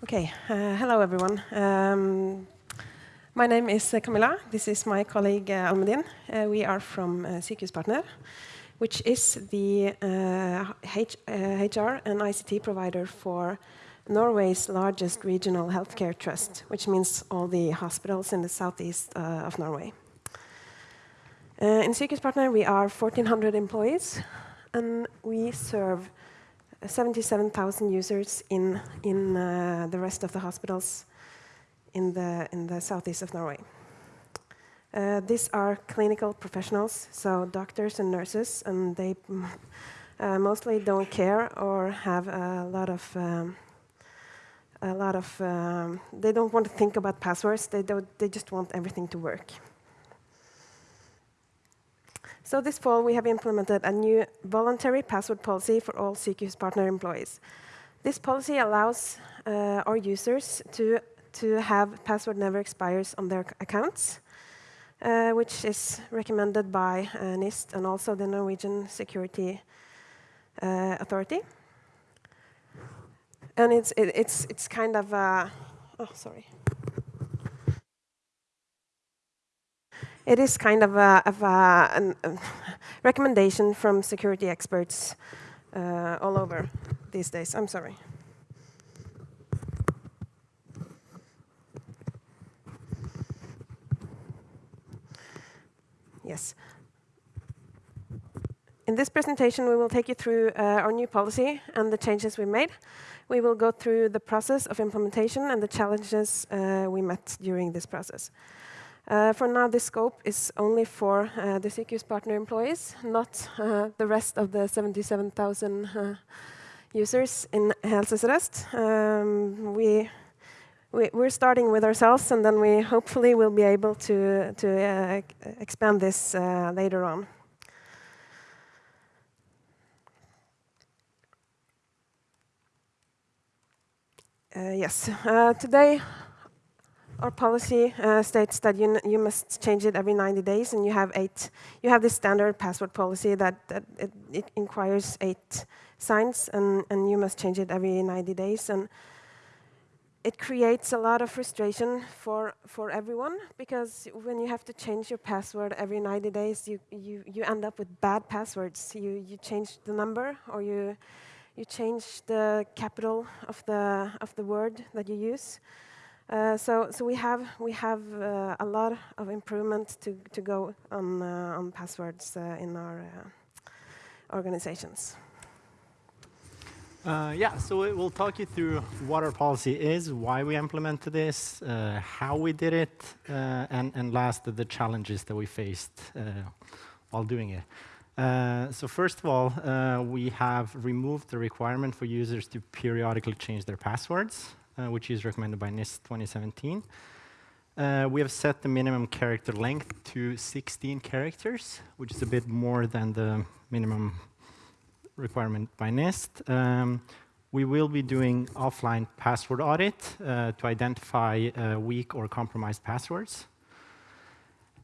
Okay, uh, hello everyone. Um, my name is uh, Camilla. This is my colleague uh, Almedin. Uh, we are from uh, Partner, which is the HR and ICT provider for Norway's largest regional healthcare trust, which means all the hospitals in the southeast uh, of Norway. Uh, in Partner, we are 1,400 employees, and we serve 77,000 users in, in uh, the rest of the hospitals in the, in the southeast of Norway. Uh, these are clinical professionals, so doctors and nurses, and they uh, mostly don't care or have a lot of um, a lot of um, they don't want to think about passwords. They don't. They just want everything to work. So this fall, we have implemented a new voluntary password policy for all CQ's partner employees. This policy allows uh, our users to, to have password never expires on their accounts, uh, which is recommended by uh, NIST and also the Norwegian Security uh, Authority. And it's, it, it's, it's kind of, oh, sorry. It is kind of a, of a, an, a recommendation from security experts uh, all over these days. I'm sorry. Yes. In this presentation, we will take you through uh, our new policy and the changes we made. We will go through the process of implementation and the challenges uh, we met during this process. Uh, for now, this scope is only for uh, the partner employees, not uh, the rest of the 77,000 uh, users in Helse Sør-Øst. Um, we, we, are starting with ourselves, and then we hopefully will be able to, to uh, expand this uh, later on. yes, today our policy uh, states that you, you must change it every 90 days, and you have eight. You have this standard password policy that, that it, it requires eight signs, and, and you must change it every 90 days. And it creates a lot of frustration for, for everyone, because when you have to change your password every 90 days, you, you, you end up with bad passwords. You, you change the number, or you, you change the capital of the, of the word that you use. Uh, so, so we have we have uh, a lot of improvement to to go on uh, on passwords uh, in our uh, organizations. yeah, so we'll talk you through what our policy is, why we implemented this, how we did it, and and last the challenges that we faced while doing it. Uh, so first of all, uh, we have removed the requirement for users to periodically change their passwords. Uh, which is recommended by NIST 2017. Uh, we have set the minimum character length to 16 characters, which is a bit more than the minimum requirement by NIST. Um, we will be doing offline password audit uh, to identify uh, weak or compromised passwords.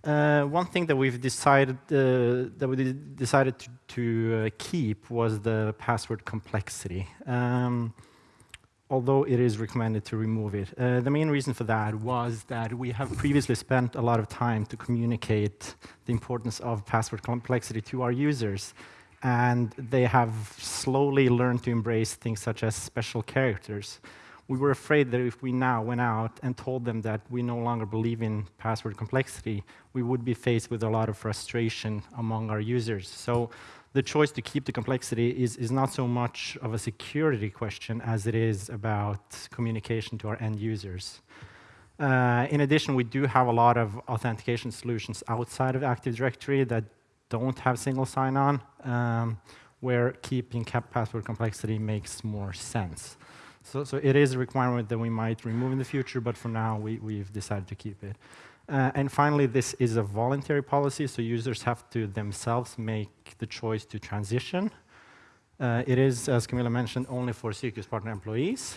Uh, one thing that we've decided uh, that we decided to, to keep was the password complexity. Um, although it is recommended to remove it. Uh, the main reason for that was that we have previously spent a lot of time to communicate the importance of password complexity to our users, and they have slowly learned to embrace things such as special characters. We were afraid that if we now went out and told them that we no longer believe in password complexity, we would be faced with a lot of frustration among our users. So the choice to keep the complexity is, is not so much of a security question as it is about communication to our end users. Uh, in addition, we do have a lot of authentication solutions outside of Active Directory that don't have single sign-on, um, where keeping cap password complexity makes more sense. So, so it is a requirement that we might remove in the future, but for now, we, we've decided to keep it. Uh, and finally, this is a voluntary policy, so users have to themselves make the choice to transition. Uh, it is, as Camilla mentioned, only for Sykehuspartner employees,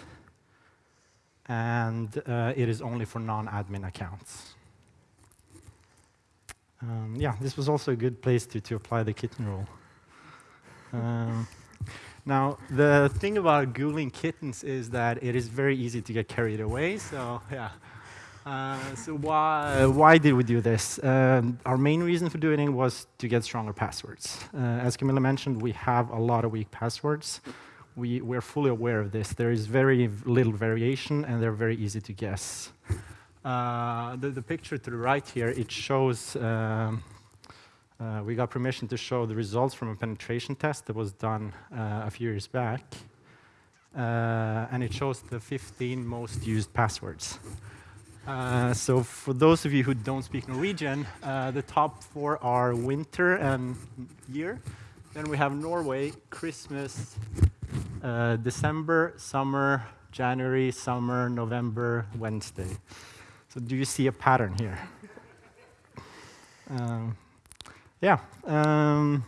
and uh, it is only for non-admin accounts. Um, yeah, this was also a good place to, to apply the kitten rule. Um, Now, the thing about Googling kittens is that it is very easy to get carried away. So, yeah. Uh, so why, why did we do this? Um, our main reason for doing it was to get stronger passwords. Uh, as Camilla mentioned, we have a lot of weak passwords. We, we're fully aware of this. There is very little variation, and they're very easy to guess. Uh, the, the, picture to the right here, it shows um, uh, we got permission to show the results from a penetration test that was done uh, a few years back. And it shows the 15 most used passwords. Uh, so for those of you who don't speak Norwegian, uh, the top four are winter and year. Then we have Norway, Christmas, uh, December, summer, January, summer, November, Wednesday. So do you see a pattern here? Um, yeah. Um,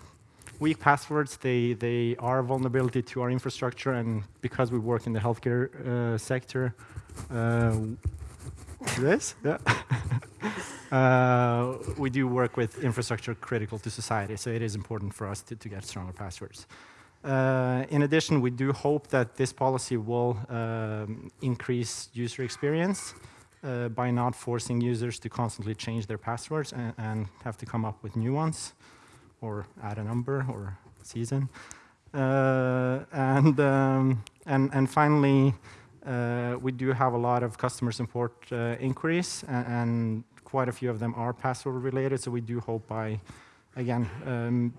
weak passwords, they, they are a vulnerability to our infrastructure, and because we work in the healthcare uh, sector, uh, this, yeah. uh, we do work with infrastructure critical to society, so it is important for us to, to get stronger passwords. Uh, in addition, we do hope that this policy will um, increase user experience uh, by not forcing users to constantly change their passwords and, and, have to come up with new ones or add a number or season. Uh, and, um, and, and finally, we do have a lot of customer support uh, inquiries and, and, quite a few of them are password related. So we do hope by, again, um,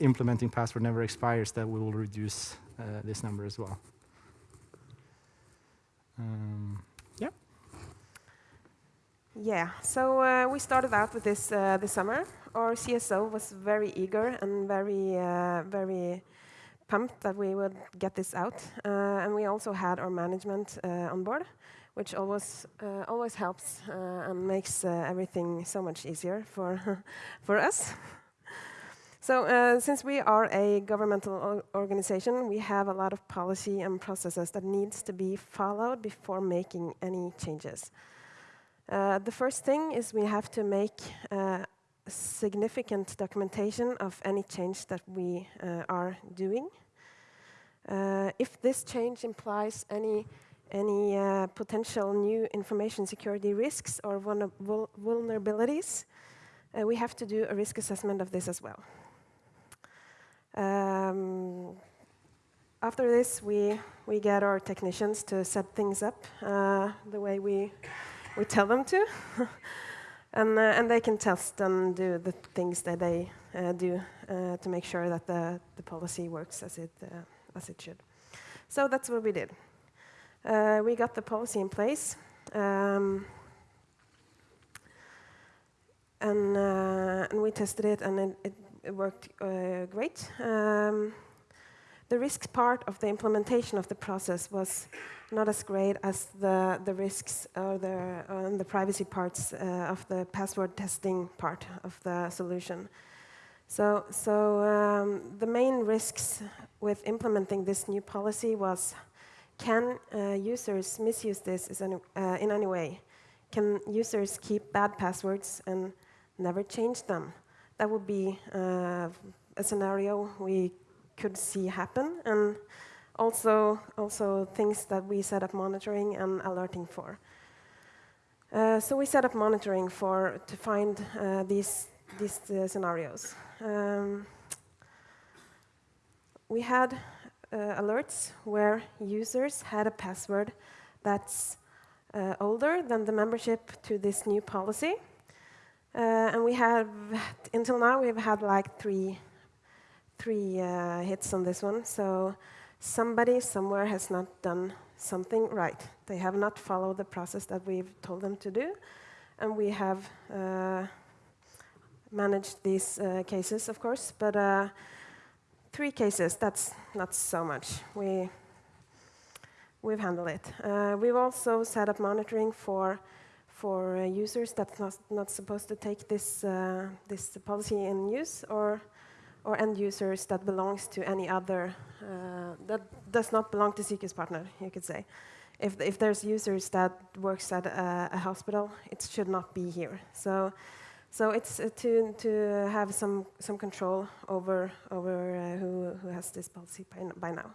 implementing password never expires that we will reduce uh, this number as well. Um, yeah, so uh, we started out with this uh, this summer. Our CSO was very eager and very, uh, very pumped that we would get this out. Uh, and we also had our management uh, on board, which always, uh, always helps and makes everything so much easier for, for us. So uh, since we are a governmental organization, we have a lot of policy and processes that needs to be followed before making any changes. Uh, the first thing is we have to make uh, significant documentation of any change that we uh, are doing. Uh, if this change implies any, any uh, potential new information security risks or vul vulnerabilities, we have to do a risk assessment of this as well. Um, after this, we, we get our technicians to set things up the way we we tell them to. and, uh, and they can test and do the things that they uh, do uh, to make sure that the, the policy works as it, uh, as it should. So that's what we did. Uh, we got the policy in place. Um, and, uh, and we tested it, and it, it, worked great. Um, the risk part of the implementation of the process was not as great as the, the risks or the, the privacy parts uh, of the password testing part of the solution. So, so um, the main risks with implementing this new policy was, can uh, users misuse this any, uh, in any way? Can users keep bad passwords and never change them? That would be uh, a scenario we could see happen. And also, also things that we set up monitoring and alerting for. Uh, so we set up monitoring for to find uh, these these uh, scenarios. Um, we had uh, alerts where users had a password that's uh, older than the membership to this new policy, uh, and we have until now we've had like three three hits on this one. So somebody somewhere has not done something right. They have not followed the process that we've told them to do, and we have uh, managed these uh, cases, of course, but uh, three cases, that's not so much. We, we've handled it. Uh, we've also set up monitoring for, for uh, users that's not, not supposed to take this, uh, this policy in use, or or end users that belongs to any other, uh, that does not belong to Seeker's partner, you could say. If, if there's users that works at a, a hospital, it should not be here. So, so it's uh, to, to have some, some control over, over uh, who, who has this policy by, by now.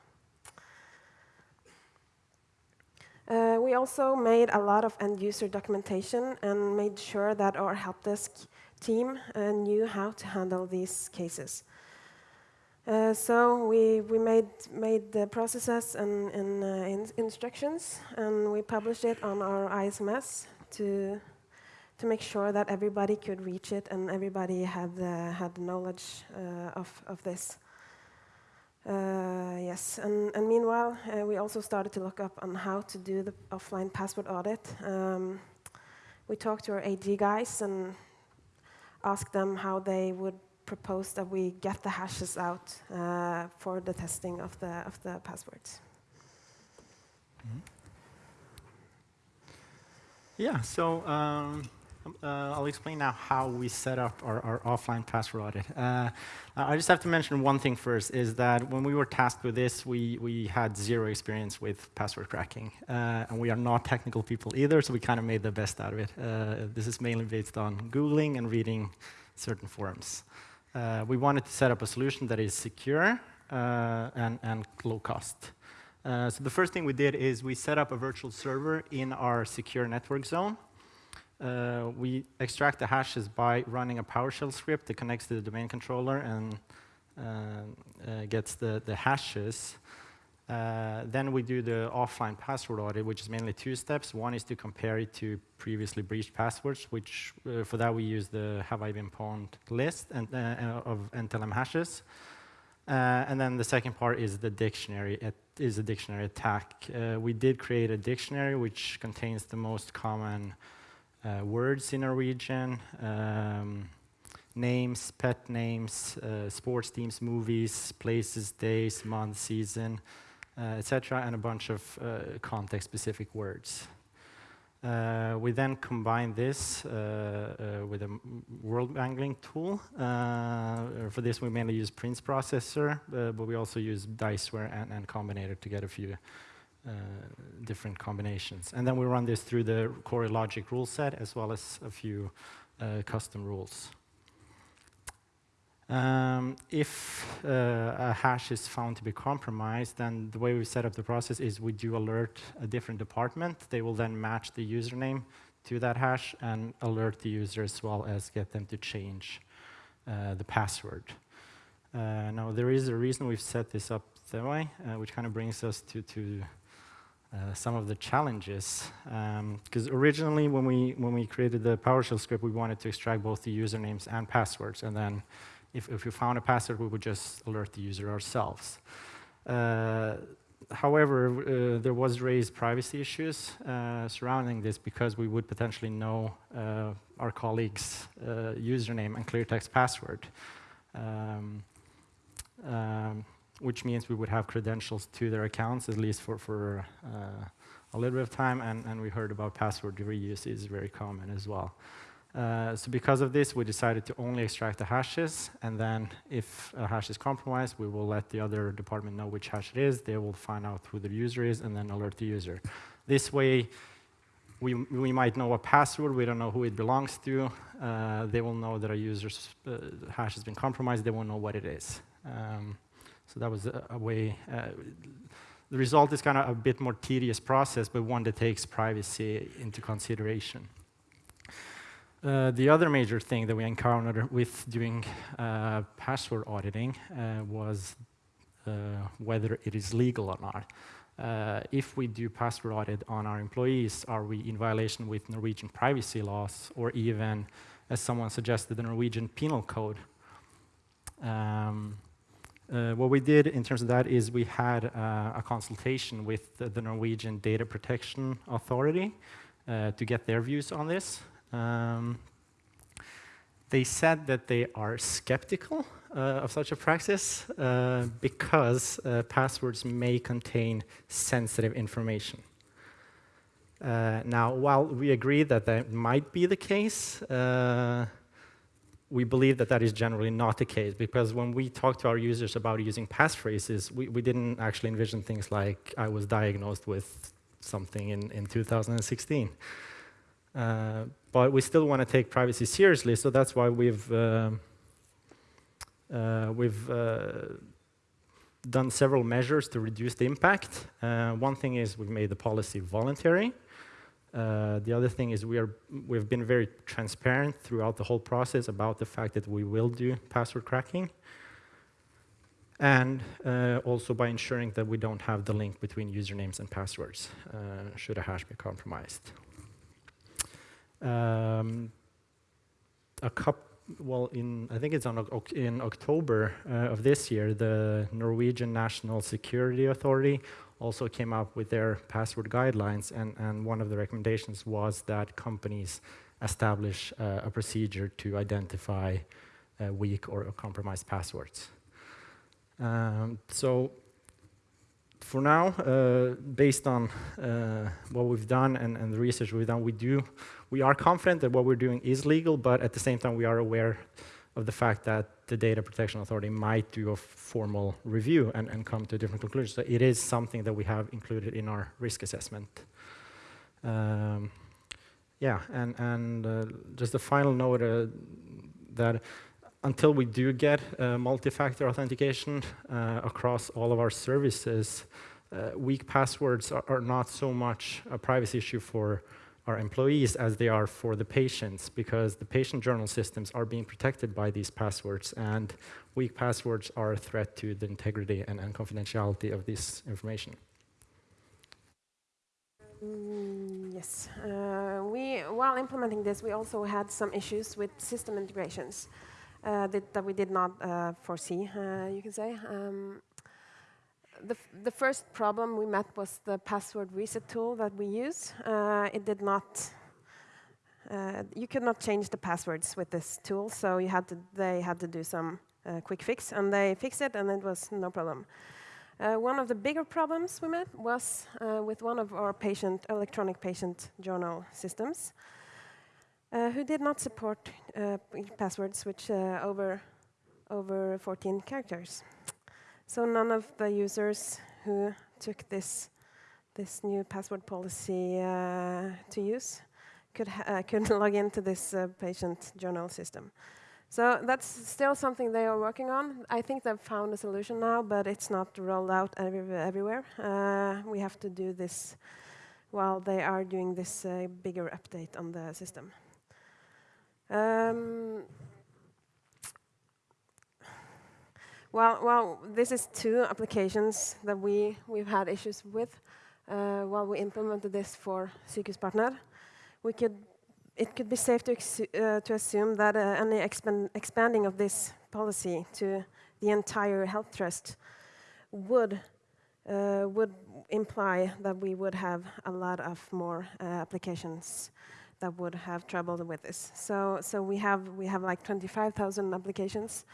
Uh, we also made a lot of end-user documentation and made sure that our help desk team uh, knew how to handle these cases. Uh, so we, we made, made the processes and, and uh, in instructions, and we published it on our ISMS to, to make sure that everybody could reach it and everybody had, uh, had knowledge of, of this. Uh, yes, and, and meanwhile, uh, we also started to look up on how to do the offline password audit. Um, we talked to our AD guys and asked them how they would propose that we get the hashes out uh, for the testing of the, of the passwords. Mm -hmm. Yeah, so um, uh, I'll explain now how we set up our, our offline password audit. Uh, I just have to mention one thing first, is that when we were tasked with this, we, we had zero experience with password cracking. Uh, and we are not technical people either, so we kind of made the best out of it. Uh, this is mainly based on Googling and reading certain forums. Uh, we wanted to set up a solution that is secure uh, and, and low cost. Uh, so the first thing we did is we set up a virtual server in our secure network zone. Uh, we extract the hashes by running a PowerShell script that connects to the domain controller and uh, uh, gets the, the hashes. Uh, then we do the offline password audit, which is mainly two steps. One is to compare it to previously breached passwords, which uh, for that we use the have I been pwned list and, uh, of NTLM hashes. and then the second part is the dictionary. It is a dictionary attack. we did create a dictionary which contains the most common uh, words in Norwegian, um, names, pet names, uh, sports teams, movies, places, days, month, season, uh, etc., and a bunch of uh, context-specific words. Uh, we then combine this uh, with a world angling tool. for this, we mainly use Prince processor, but we also use Diceware and, and Combinator to get a few uh, different combinations. And then we run this through the CoreLogic rule set as well as a few uh, custom rules. Um, if uh, a hash is found to be compromised, then the way we set up the process is we do alert a different department. They will then match the username to that hash and alert the user as well as get them to change uh, the password. Uh, now, there is a reason we've set this up that way, uh, which kind of brings us to, to uh, some of the challenges. Because um, originally, when we, when we created the PowerShell script, we wanted to extract both the usernames and passwords. And then if, if we found a password, we would just alert the user ourselves. Uh, however, uh, there was raised privacy issues uh, surrounding this because we would potentially know uh, our colleague's uh, username and clear text password. Um, um, which means we would have credentials to their accounts, at least for, for uh, a little bit of time, and, and we heard about password reuse is very common as well. Uh, so because of this, we decided to only extract the hashes, and then if a hash is compromised, we will let the other department know which hash it is. They will find out who the user is, and then alert the user. This way, we, we might know a password, we don't know who it belongs to. Uh, they will know that a user's uh, hash has been compromised, they won't know what it is. Um, so that was a, a way. Uh, the result is kind of a bit more tedious process, but one that takes privacy into consideration. Uh, the other major thing that we encountered with doing uh, password auditing uh, was uh, whether it is legal or not. Uh, if we do password audit on our employees, are we in violation with Norwegian privacy laws or even, as someone suggested, the Norwegian penal code? Um, what we did in terms of that is we had a consultation with the, the, Norwegian Data Protection Authority to get their views on this. Um, they said that they are skeptical uh, of such a practice uh, because uh, passwords may contain sensitive information. now, while we agree that that might be the case, we believe that that is generally not the case because when we talk to our users about using passphrases, we, we didn't actually envision things like I was diagnosed with something in, in 2016. Uh, but we still want to take privacy seriously, so that's why we've uh, uh, we've uh, done several measures to reduce the impact. Uh, one thing is we've made the policy voluntary. Uh, the other thing is we are, we've been very transparent throughout the whole process about the fact that we will do password cracking. And also by ensuring that we don't have the link between usernames and passwords, should a hash be compromised. Um, a couple well, in I think it's on in October uh, of this year, the Norwegian National Security Authority also came up with their password guidelines, and, and one of the recommendations was that companies establish uh, a procedure to identify uh, weak or compromised passwords. Um, so for now, uh, based on uh, what we've done and, and, the research we've done, we do we are confident that what we're doing is legal, but at the same time, we are aware of the fact that the Data Protection Authority might do a formal review and, and come to a different conclusion. So it is something that we have included in our risk assessment. Um, yeah, and, and uh, just a final note uh, that until we do get uh, multi-factor authentication uh, across all of our services, uh, weak passwords are, are, not so much a privacy issue for our employees as they are for the patients because the patient journal systems are being protected by these passwords and weak passwords are a threat to the integrity and, and confidentiality of this information. Mm, yes, uh, we, while implementing this, we also had some issues with system integrations uh, that, that, we did not uh, foresee, uh, you can say. Um, the, the first problem we met was the password reset tool that we use. Uh, it did not, uh, you could not change the passwords with this tool, so you had to, they had to do some uh, quick fix, and they fixed it, and it was no problem. Uh, one of the bigger problems we met was uh, with one of our patient, electronic patient journal systems, uh, who did not support passwords which over, over 14 characters. So none of the users who took this this new password policy uh, to use could uh, could log into this uh, patient journal system. So that's still something they are working on. I think they've found a solution now, but it's not rolled out every everywhere. Uh, we have to do this while they are doing this uh, bigger update on the system. Um, Well, well, this is two applications that we, we've had issues with uh, while we implemented this for Sykehuspartner. We could, it could be safe to, uh, to assume that uh, any expand expanding of this policy to the entire health trust would, uh, would imply that we would have a lot of more uh, applications that would have trouble with this. So, so we have we have like 25,000 applications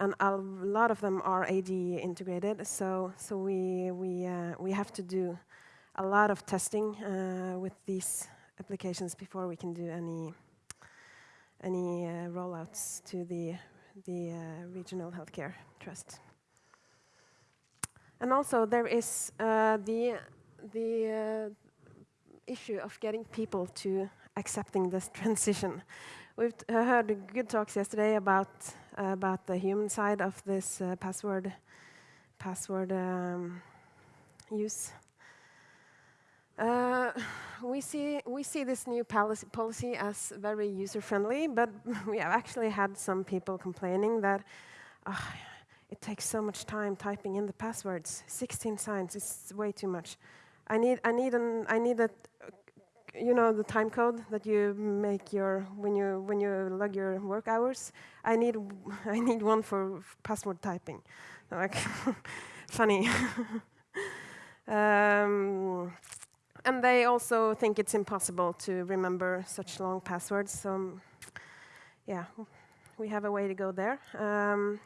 and a lot of them are AD integrated. So, so we we uh, we have to do a lot of testing uh, with these applications before we can do any any uh, rollouts to the the uh, regional healthcare trust. And also there is uh, the the uh, issue of getting people to accepting this transition. We've heard good talks yesterday about about the human side of this uh, password password um, use. Uh, we see we see this new policy, policy as very user friendly, but we have actually had some people complaining that uh, it takes so much time typing in the passwords. 16 signs is way too much. I need I need an I need a you know the time code that you make your when you when you log your work hours. I need I need one for password typing. Like funny. um, and they also think it's impossible to remember such long passwords. So yeah, we have a way to go there. Um,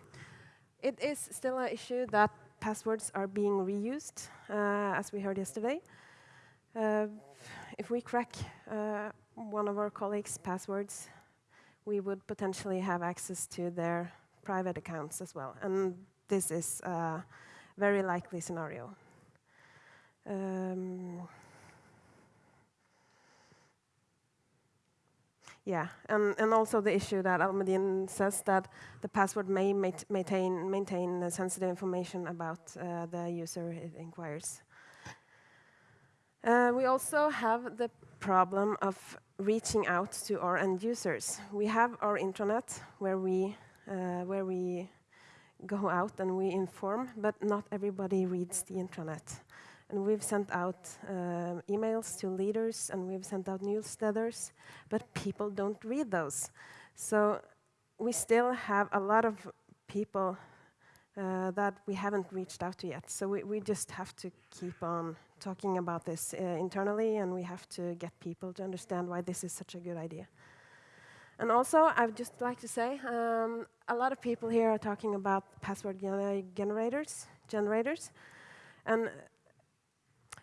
it is still an issue that passwords are being reused, uh, as we heard yesterday. Uh, if we crack uh, one of our colleagues' passwords, we would potentially have access to their private accounts as well. And this is a very likely scenario. Um, yeah, and, and also the issue that Almedin says that the password may maintain, maintain sensitive information about uh, the user it inquires. Uh, we also have the problem of reaching out to our end users. We have our intranet where we, uh, where we go out and we inform, but not everybody reads the intranet. And we've sent out uh, emails to leaders and we've sent out newsletters, but people don't read those. So we still have a lot of people uh, that we haven't reached out to yet. So we, we just have to keep on talking about this uh, internally and we have to get people to understand why this is such a good idea. And also, I would just like to say, um, a lot of people here are talking about password gener generators, generators, and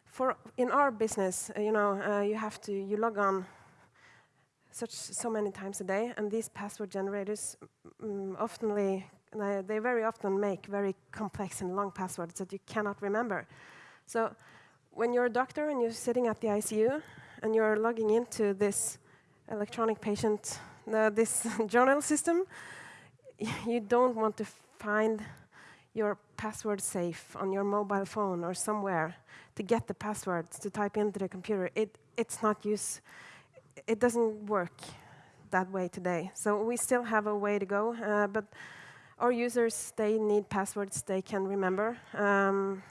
for in our business, uh, you know, uh, you have to you log on such so many times a day, and these password generators um, oftenly they very often make very complex and long passwords that you cannot remember. So when you're a doctor and you're sitting at the ICU and you're logging into this electronic patient, uh, this journal system, you don't want to find your password safe on your mobile phone or somewhere to get the passwords to type into the computer. It, it's not use, it doesn't work that way today. So we still have a way to go, uh, but our users, they need passwords they can remember. Um,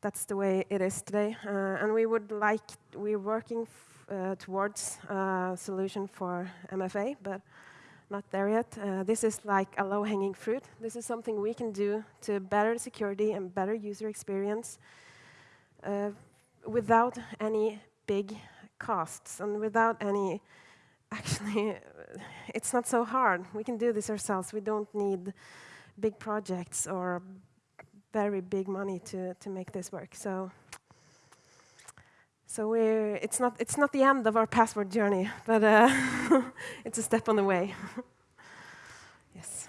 that's the way it is today. Uh, and we would like, we're working uh, towards a solution for MFA, but not there yet. Uh, this is like a low-hanging fruit. This is something we can do to better security and better user experience uh, without any big costs and without any actually it's not so hard we can do this ourselves we don't need big projects or very big money to to make this work. So so we're it's not it's not the end of our password journey but uh, it's a step on the way. Yes